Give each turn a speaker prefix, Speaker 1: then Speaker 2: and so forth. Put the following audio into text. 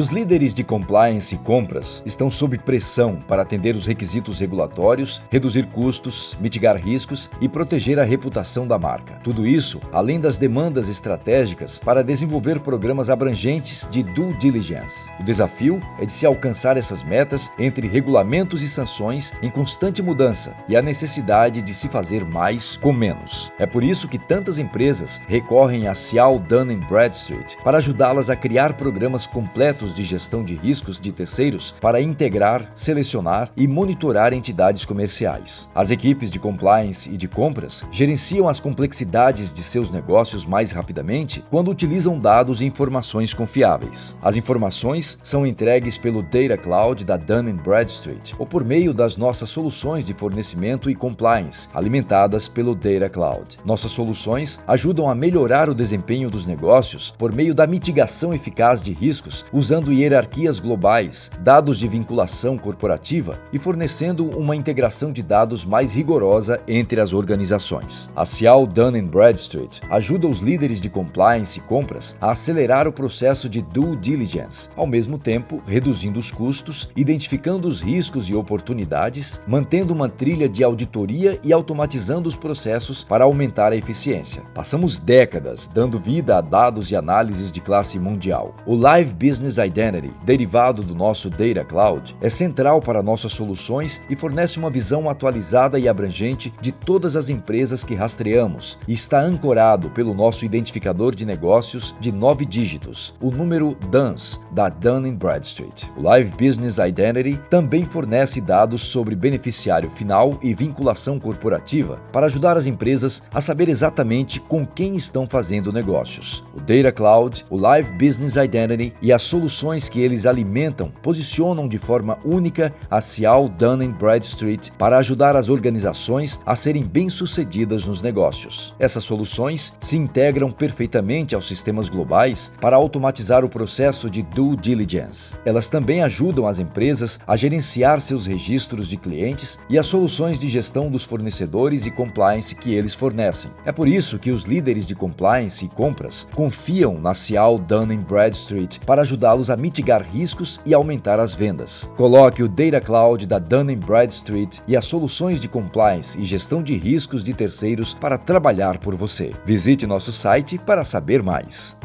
Speaker 1: Os líderes de compliance e compras estão sob pressão para atender os requisitos regulatórios, reduzir custos, mitigar riscos e proteger a reputação da marca. Tudo isso além das demandas estratégicas para desenvolver programas abrangentes de due diligence. O desafio é de se alcançar essas metas entre regulamentos e sanções em constante mudança e a necessidade de se fazer mais com menos. É por isso que tantas empresas recorrem a Cial Dun Bradstreet para ajudá-las a criar programas completos de gestão de riscos de terceiros para integrar, selecionar e monitorar entidades comerciais. As equipes de compliance e de compras gerenciam as complexidades de seus negócios mais rapidamente quando utilizam dados e informações confiáveis. As informações são entregues pelo Data Cloud da Dun Bradstreet ou por meio das nossas soluções de fornecimento e compliance, alimentadas pelo Data Cloud. Nossas soluções ajudam a melhorar o desempenho dos negócios por meio da mitigação eficaz de riscos usando hierarquias globais, dados de vinculação corporativa e fornecendo uma integração de dados mais rigorosa entre as organizações. A Cial Dun Bradstreet ajuda os líderes de compliance e compras a acelerar o processo de due diligence, ao mesmo tempo reduzindo os custos, identificando os riscos e oportunidades, mantendo uma trilha de auditoria e automatizando os processos para aumentar a eficiência. Passamos décadas dando vida a dados e análises de classe mundial. O Live Business Identity, derivado do nosso Data Cloud, é central para nossas soluções e fornece uma visão atualizada e abrangente de todas as empresas que rastreamos e está ancorado pelo nosso identificador de negócios de nove dígitos, o número DUNS, da Dun Bradstreet. O Live Business Identity também fornece dados sobre beneficiário final e vinculação corporativa para ajudar as empresas a saber exatamente com quem estão fazendo negócios. O Data Cloud, o Live Business Identity e as soluções que eles alimentam posicionam de forma única a Cial Dun Bradstreet para ajudar as organizações a serem bem-sucedidas nos negócios. Essas soluções se integram perfeitamente aos sistemas globais para automatizar o processo de due diligence. Elas também ajudam as empresas a gerenciar seus registros de clientes e as soluções de gestão dos fornecedores e compliance que eles fornecem. É por isso que os líderes de compliance e compras confiam na Cial Dun Bradstreet para ajudá-los a mitigar riscos e aumentar as vendas. Coloque o Data Cloud da Dun Bradstreet e as soluções de compliance e gestão de riscos de terceiros para trabalhar por você. Visite nosso site para saber mais.